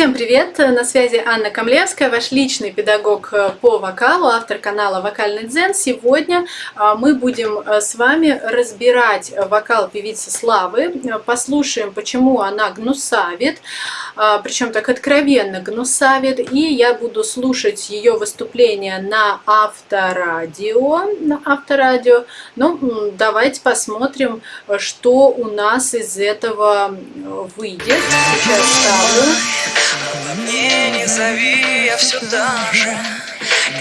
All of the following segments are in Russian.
Всем привет! На связи Анна Камлевская, ваш личный педагог э, по вокалу, автор канала Вокальный Дзен. Сегодня э, мы будем э, с вами разбирать вокал певицы Славы, послушаем, почему она гнусавит, причем так откровенно гнусавит, и я буду слушать ее выступление на авторадио. На авторадио. Ну, давайте посмотрим, что у нас из этого выйдет. Сейчас ставлю. Обо мне не зови, я все та же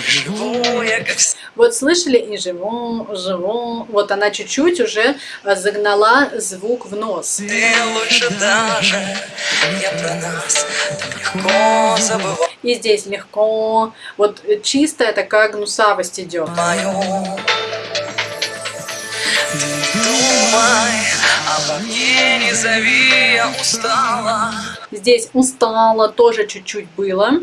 живу я как Вот слышали и живу, живу. Вот она чуть-чуть уже а, загнала звук в нос. Ты лучше даже, я про нас так легко забываю. И здесь легко. Вот чистая такая гнусавость идет. Мою. Думай, обо мне не зови, я устала. Здесь устала тоже чуть-чуть было.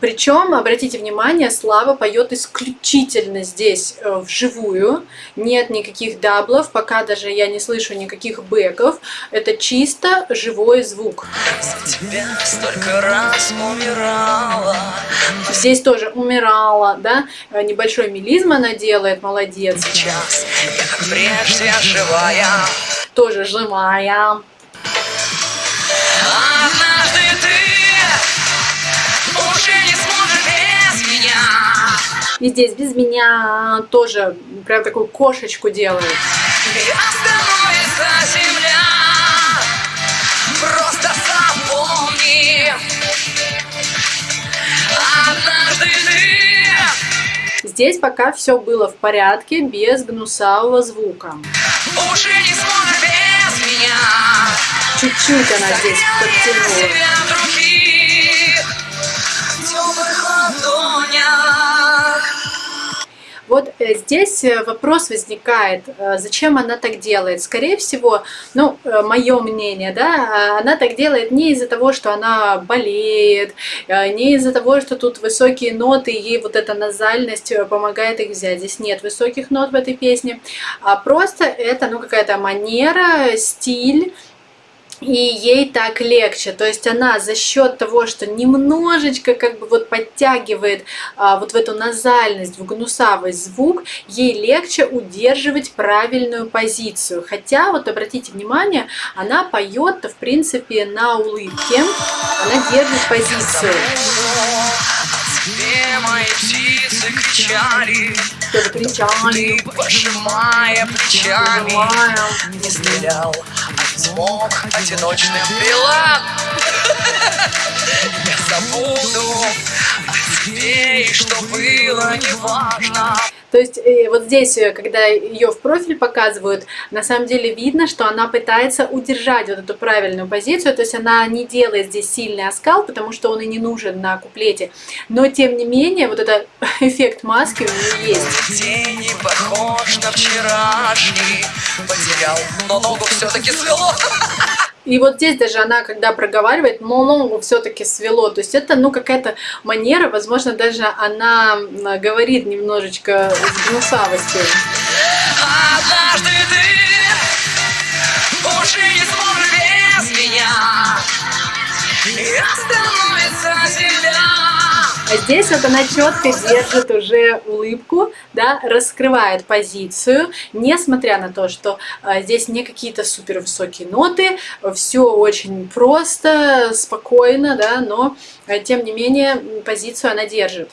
Причем, обратите внимание, Слава поет исключительно здесь э, вживую. Нет никаких даблов, пока даже я не слышу никаких бэков. Это чисто живой звук. Здесь тоже умирала, да? Небольшой мелизм она делает, молодец. Сейчас я как прежде живая. Тоже живая. Однажды ты уже не сможешь без меня. И здесь без меня тоже прям такую кошечку делает. Здесь пока все было в порядке, без гнусавого звука. уже не сможешь без меня. Чуть-чуть она здесь подтянула. Вот э, здесь э, вопрос возникает, э, зачем она так делает. Скорее всего, ну, мое мнение, да, она так делает не из-за того, что она болеет, не из-за того, что тут высокие ноты, и ей вот эта назальность помогает их взять. Здесь нет высоких нот в этой песне, а просто это, ну, какая-то манера, стиль, и ей так легче. То есть она за счет того, что немножечко как бы вот подтягивает а, вот в эту назальность, в гнусавость звук, ей легче удерживать правильную позицию. Хотя, вот обратите внимание, она поет в принципе на улыбке, она держит позицию. Где мои птицы кричали, кричали, ты, пожимая плечами, не стрелял, смог одиночным пила. Я забуду о тебе, и что было, неважно. То есть э, вот здесь, э, когда ее в профиль показывают, на самом деле видно, что она пытается удержать вот эту правильную позицию, то есть она не делает здесь сильный оскал, потому что он и не нужен на куплете. Но тем не менее, вот этот эффект маски у нее есть. День не похож на вчерашний, потерял, но ногу все-таки свело. И вот здесь даже она, когда проговаривает, но ногу все-таки свело. То есть это, ну, какая-то манера, возможно, даже она говорит немножечко с гнусавостью. Однажды ты уже не сможешь без меня. И остановится земля. А здесь вот она четко держит уже улыбку, да, раскрывает позицию, несмотря на то, что а, здесь не какие-то супер высокие ноты, все очень просто, спокойно, да, но а, тем не менее позицию она держит.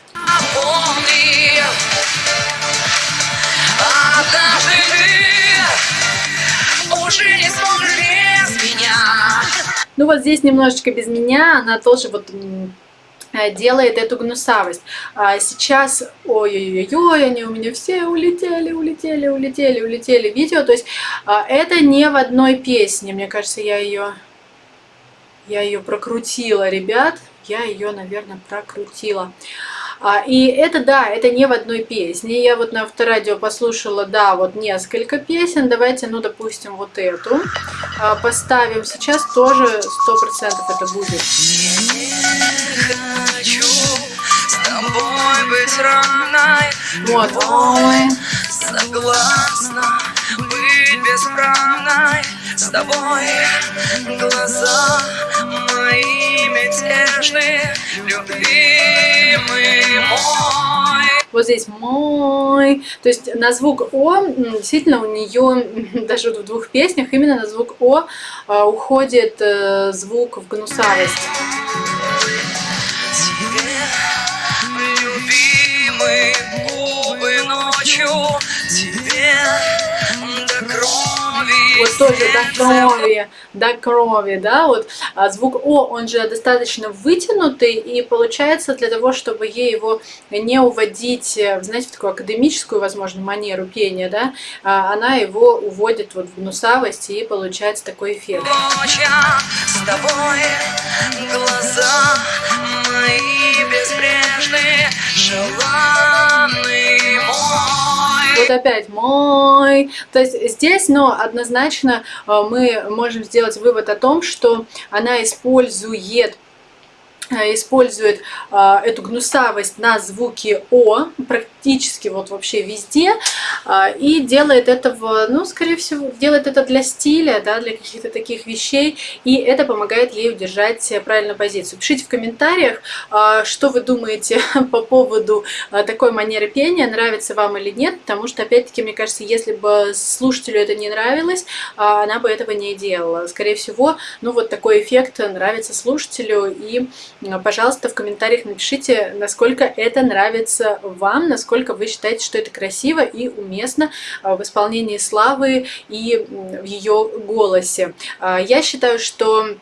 Ну вот здесь немножечко без меня, она тоже вот делает эту гнусавость. А сейчас, ой-ой-ой, они у меня все улетели, улетели, улетели, улетели видео. То есть а, это не в одной песне, мне кажется, я ее, я ее прокрутила, ребят. Я ее, наверное, прокрутила. А, и это, да, это не в одной песне. Я вот на авторадио послушала, да, вот несколько песен. Давайте, ну, допустим, вот эту а, поставим. Сейчас тоже 100% это будет. Быть равной. Вот. Ой. Согласна быть бесправной С тобой глаза моими безбрежный, любимый мой. Вот здесь мой. То есть на звук О, действительно, у нее даже в двух песнях именно на звук О а, уходит э, звук в гнусавость. Тебе, любимый, губы ночью, тебе до крови. Вот тоже до крови, до крови, да, вот а звук О, он же достаточно вытянутый, и получается для того, чтобы ей его не уводить, э, знаете, в такую академическую, возможно, манеру пения, да, а она его уводит вот в гнусавость, и получается такой эффект. Ночья с тобой опять мой. То есть здесь, но однозначно э, мы можем сделать вывод о том, что она использует использует э, эту гнусавость на звуке О, практически вот вообще везде, э, и делает этого, ну, скорее всего, делает это для стиля, да, для каких-то таких вещей, и это помогает ей удержать правильную позицию. Пишите в комментариях, э, что вы думаете по поводу э, такой манеры пения, нравится вам или нет, потому что, опять-таки, мне кажется, если бы слушателю это не нравилось, э, она бы этого не делала. Скорее всего, ну, вот такой эффект нравится слушателю, и пожалуйста, в комментариях напишите, насколько это нравится вам, насколько вы считаете, что это красиво и уместно а, в исполнении Славы и в ее голосе. А, я считаю, что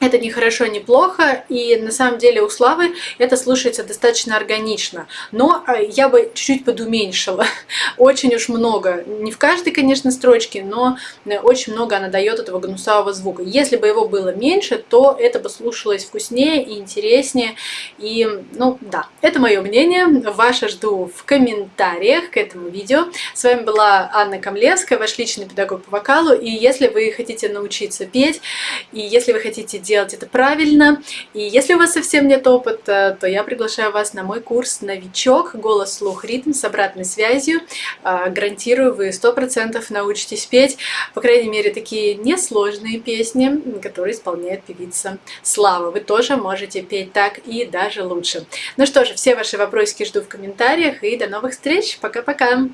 это не хорошо, не плохо, и на самом деле у Славы это слушается достаточно органично. Но э, я бы чуть-чуть подуменьшила. Очень уж много. Не в каждой, конечно, строчке, но э, очень много она дает этого гнусавого звука. Если бы его было меньше, то это бы слушалось вкуснее и интереснее. И, ну, да, это мое мнение. Ваше жду в комментариях к этому видео. С вами была Анна Камлевская, ваш личный педагог по вокалу. И если вы хотите научиться петь, и если вы хотите делать это правильно. И если у вас совсем нет опыта, то я приглашаю вас на мой курс «Новичок. Голос, слух, ритм» с обратной связью. А, гарантирую, вы 100% научитесь петь, по крайней мере, такие несложные песни, которые исполняет певица Слава. Вы тоже можете петь так и даже лучше. Ну что же, все ваши вопросики жду в комментариях и до новых встреч. Пока-пока!